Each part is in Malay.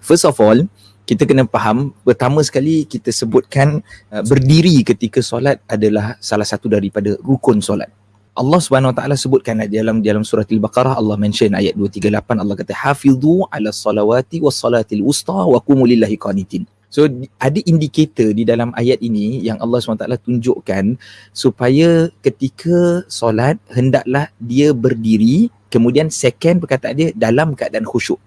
First of all, kita kena faham pertama sekali kita sebutkan uh, berdiri ketika solat adalah salah satu daripada rukun solat. Allah Subhanahu Wa Taala sebutkan dalam dalam surah Al-Baqarah Allah mention ayat 238 Allah kata hafizu ala salawati was salatil wusta wa qumu lillahi qanitin. So ada indikator di dalam ayat ini yang Allah SWT tunjukkan supaya ketika solat hendaklah dia berdiri kemudian second perkataan dia dalam keadaan khusyuk.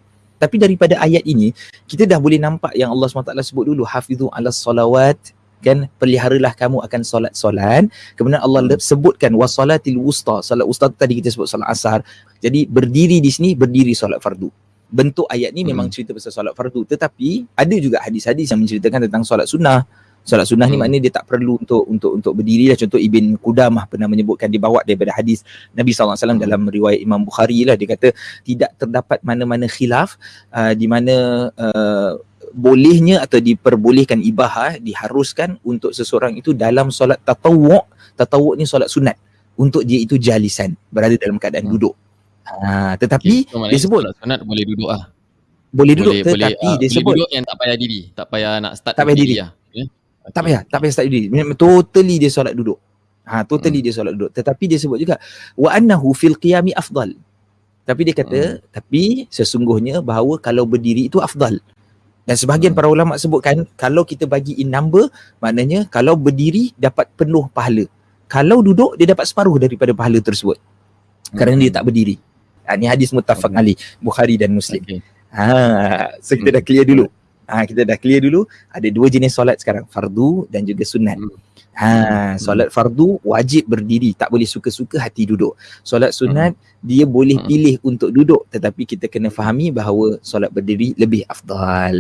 Tapi daripada ayat ini kita dah boleh nampak yang Allah SWT sebut dulu hafizu ala salawat kan? Peliharalah kamu akan solat-solat. Kemudian Allah hmm. sebutkan wasalatil wusta solat wusta tadi kita sebut solat asar. Jadi berdiri di sini berdiri solat fardu. Bentuk ayat ni hmm. memang cerita pasal solat fardu. Tetapi ada juga hadis-hadis yang menceritakan tentang solat sunnah solat sunnah hmm. ni maknanya dia tak perlu untuk untuk untuk berdiri lah contoh Ibn Qudamah pernah menyebutkan dibawa daripada hadis Nabi SAW hmm. dalam riwayat Imam Bukhari lah dia kata tidak terdapat mana-mana khilaf uh, di mana uh, bolehnya atau diperbolehkan ibahah diharuskan untuk seseorang itu dalam solat tatawuk tatawuk ni solat sunat untuk dia itu jalisan berada dalam keadaan hmm. duduk ha, tetapi okay, so, dia sebut solat sunat boleh duduk ah boleh duduk boleh, tetapi boleh, dia uh, sebut duduk yang tak payah diri tak payah nak start tak payah diri lah. Tak payah tak payah start diri totally dia solat duduk ha totally hmm. dia solat duduk tetapi dia sebut juga wa annahu fil qiyami afdal tapi dia kata hmm. tapi sesungguhnya bahawa kalau berdiri itu afdal dan sebahagian hmm. para ulama sebutkan kalau kita bagi in number maknanya kalau berdiri dapat penuh pahala. Kalau duduk dia dapat separuh daripada pahala tersebut. Hmm. Kerana dia tak berdiri. Ha, ini hadis muttafaq okay. ali Bukhari dan Muslim. Okay. Ha, so kita hmm. dah clear dulu. Ha, kita dah clear dulu ada dua jenis solat sekarang, fardu dan juga sunat. Hmm. Ha, solat fardu wajib berdiri, tak boleh suka-suka hati duduk. Solat sunat hmm. dia boleh pilih untuk duduk tetapi kita kena fahami bahawa solat berdiri lebih afdal.